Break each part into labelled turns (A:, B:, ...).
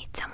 A: умница.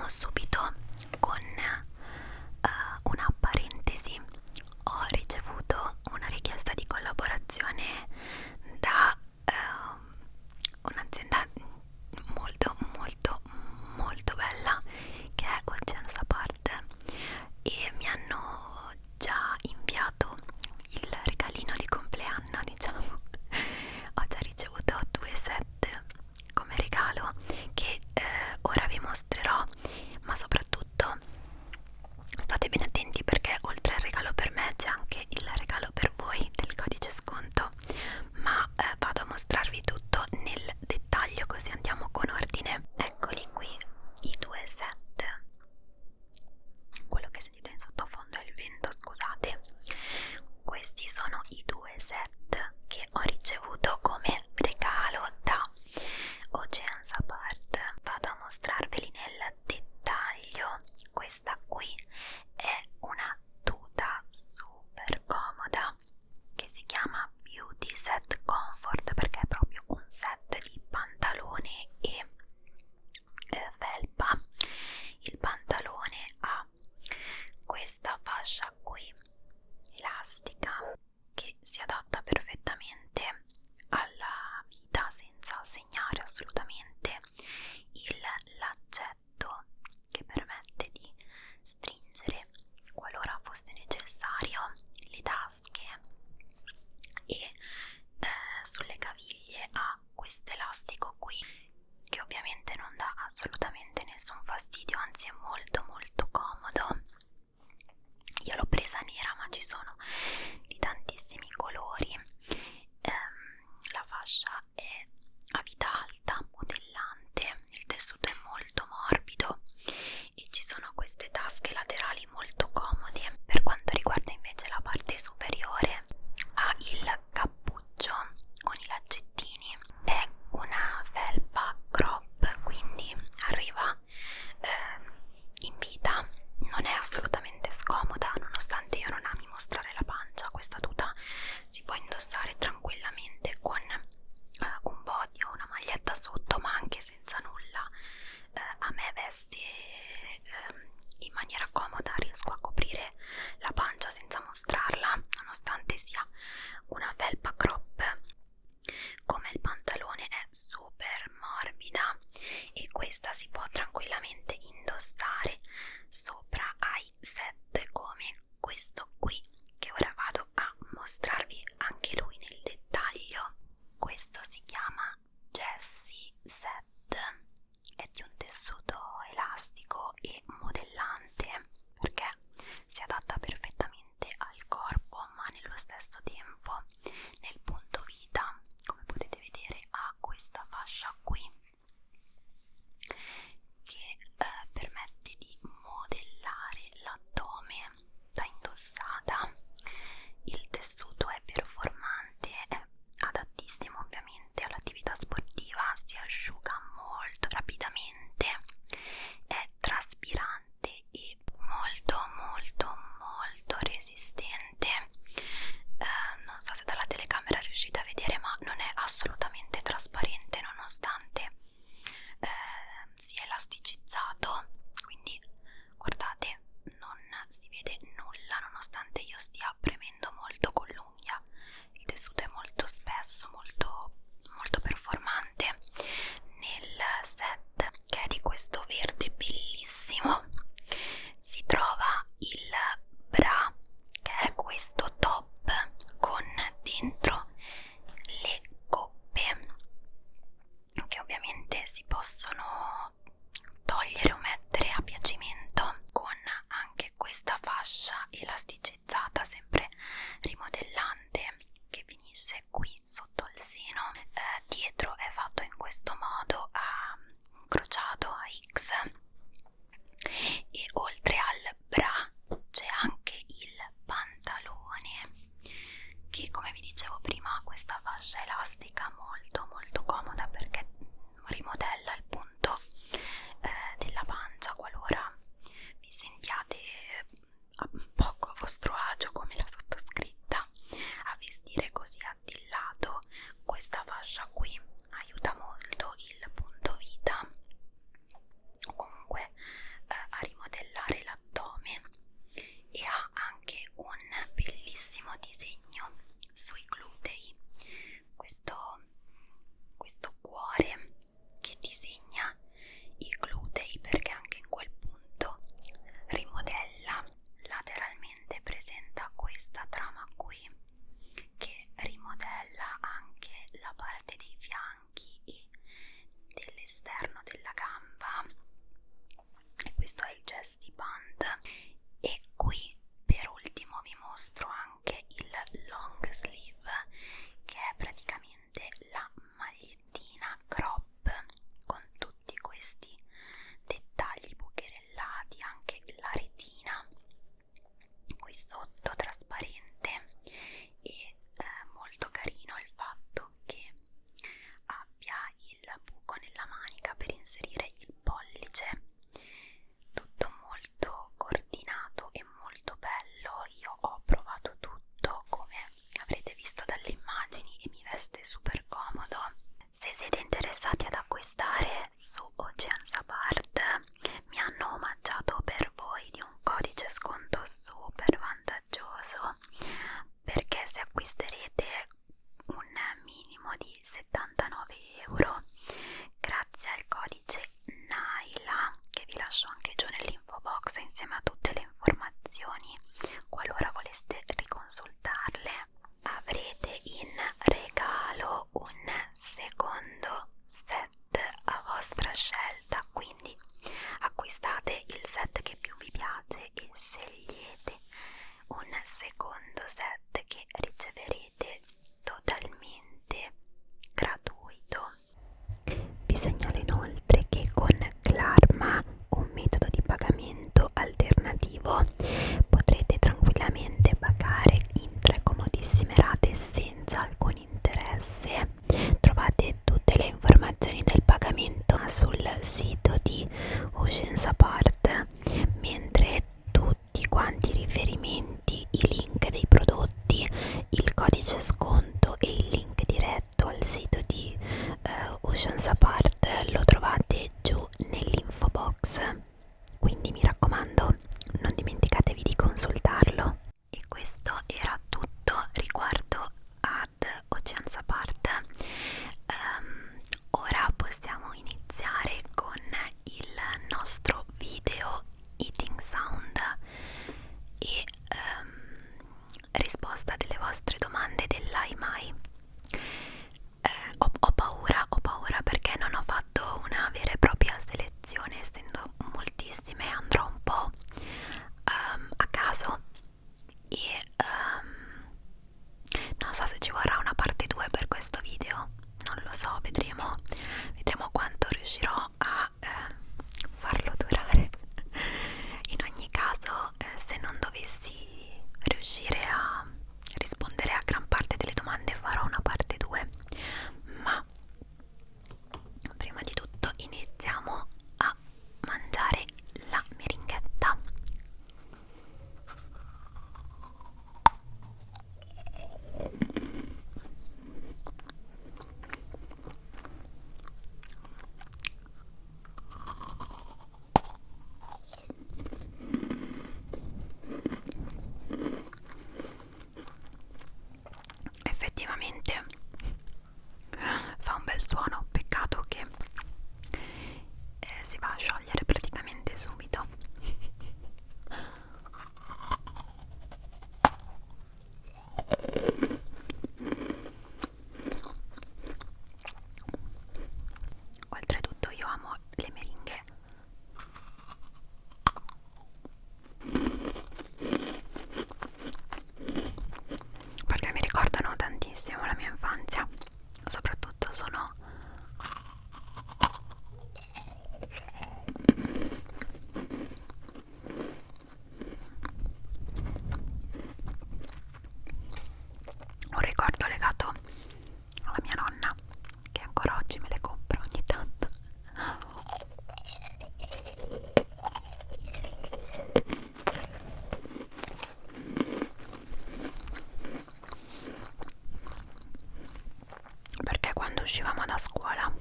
A: Uscivamo da scuola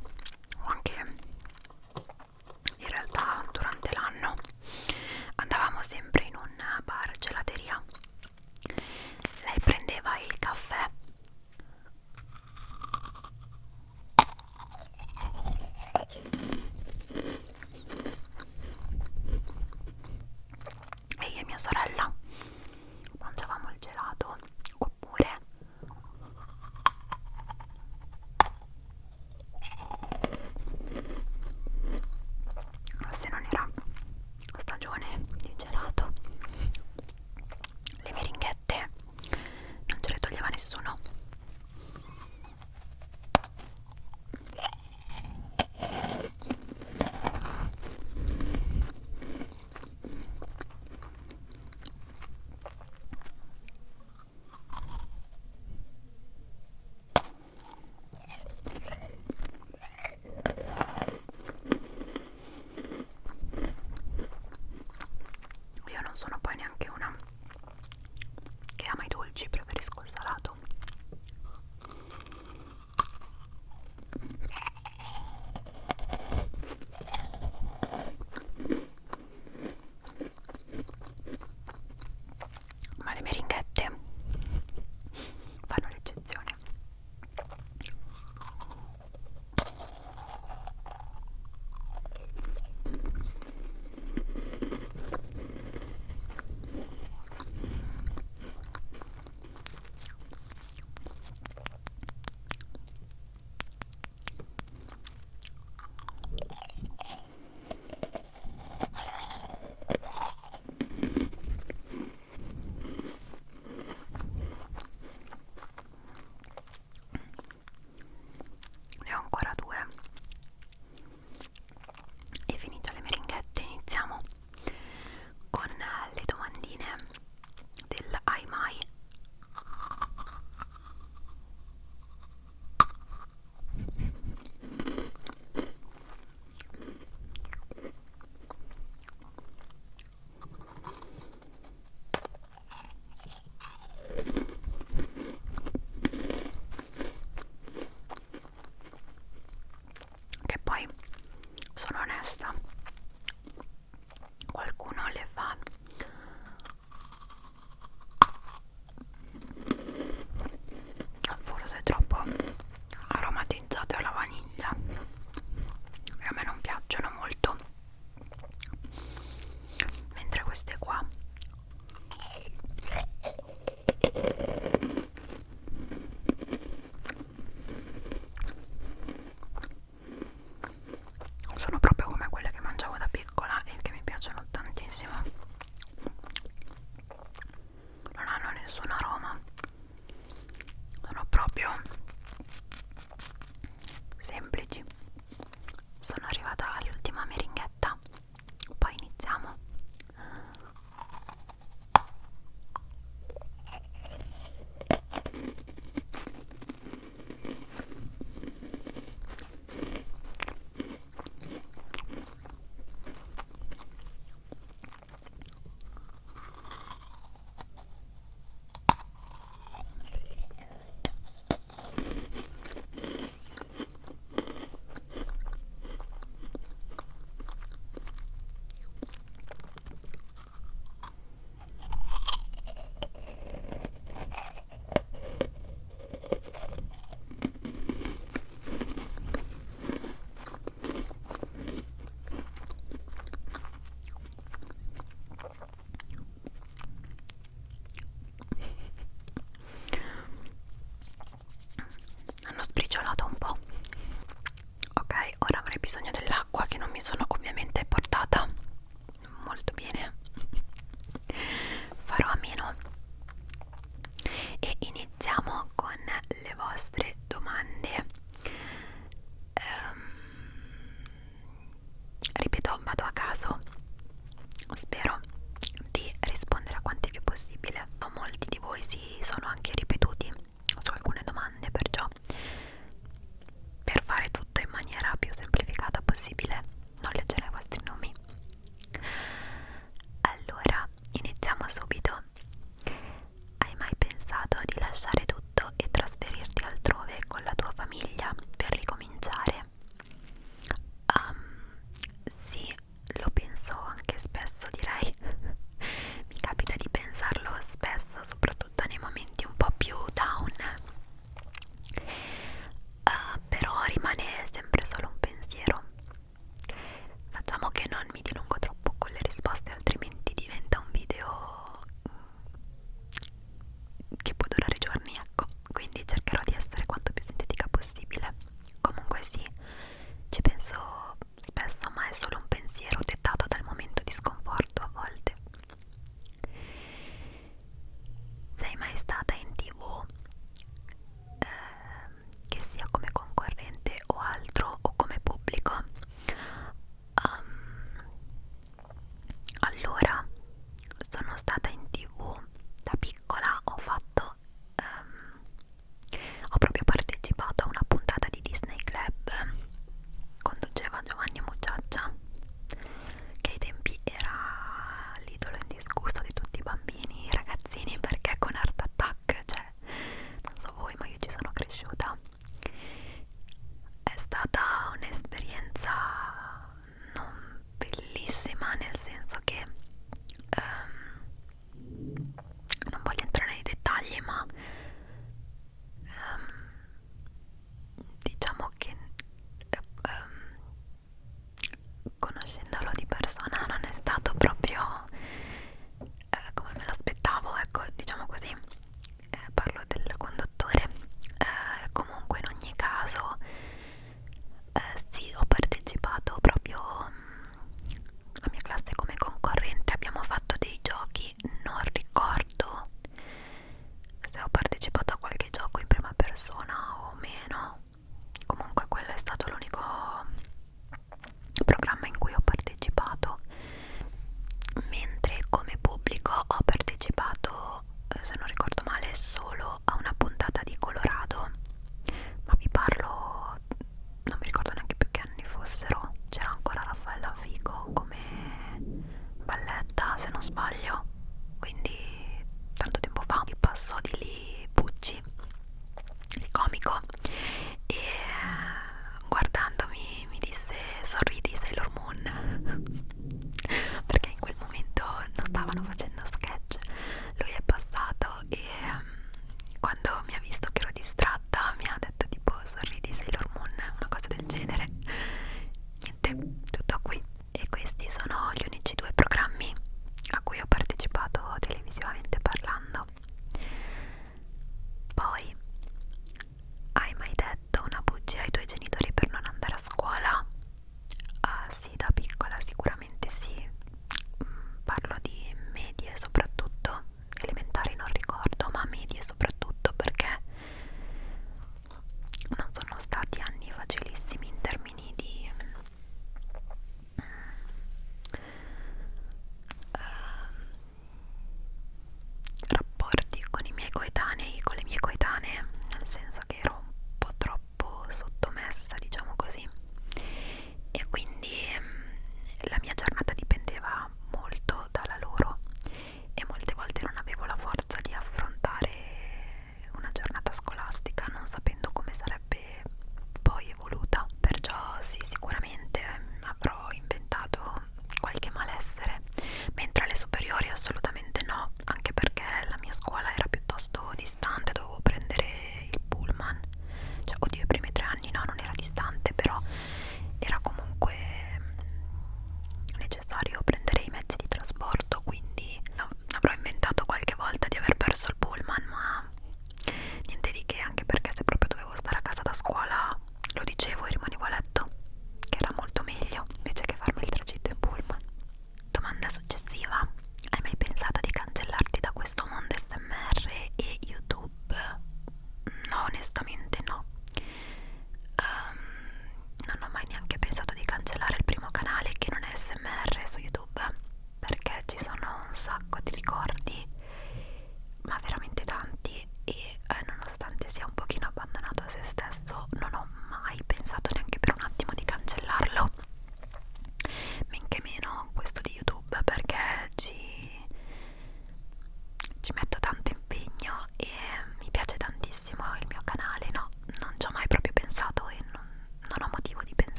A: e quindi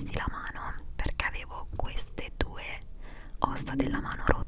A: presi la mano perché avevo queste due ossa della mano rotte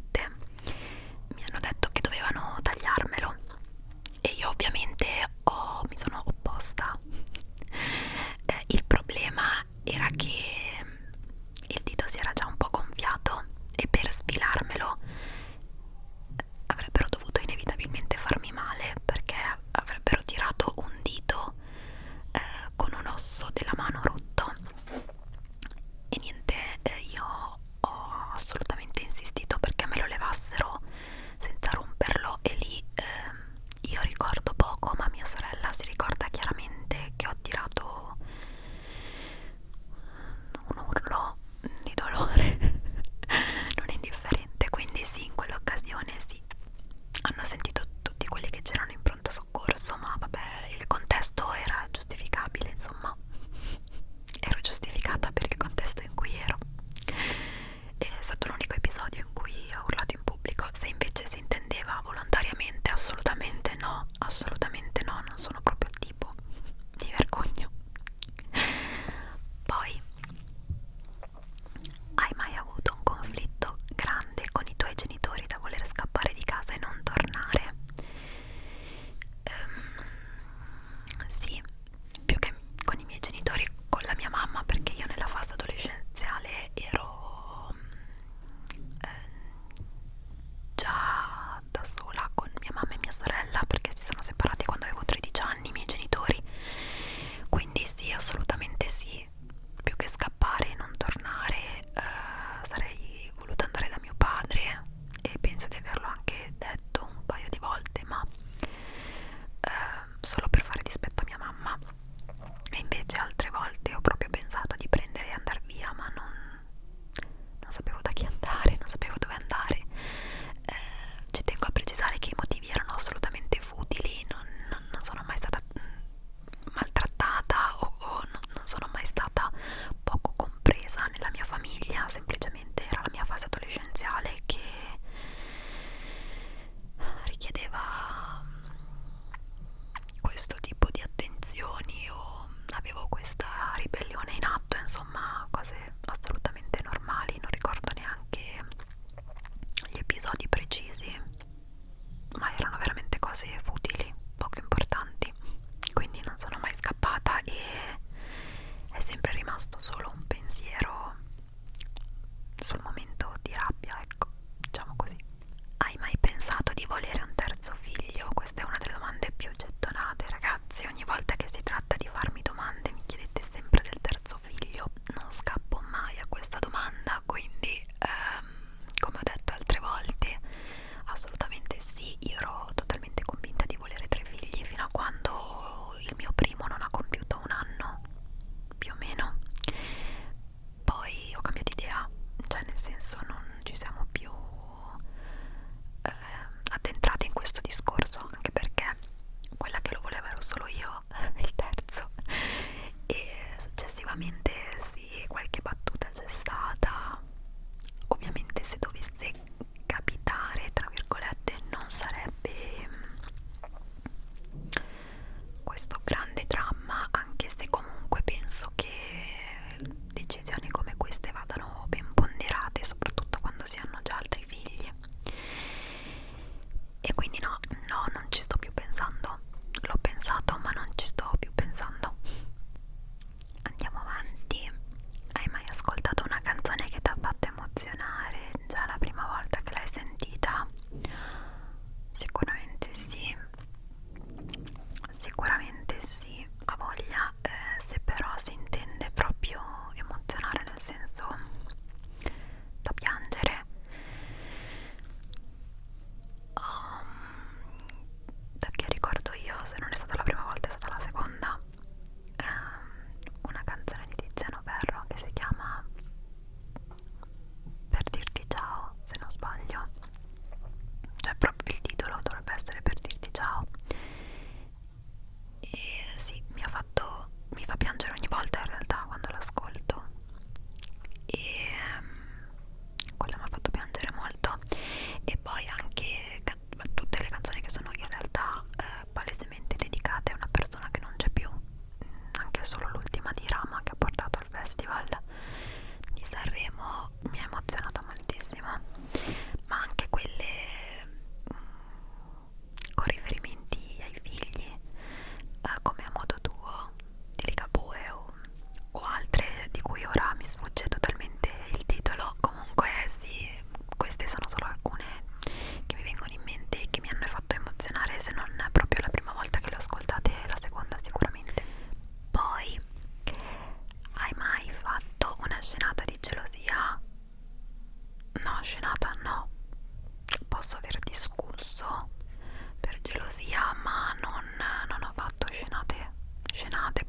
A: not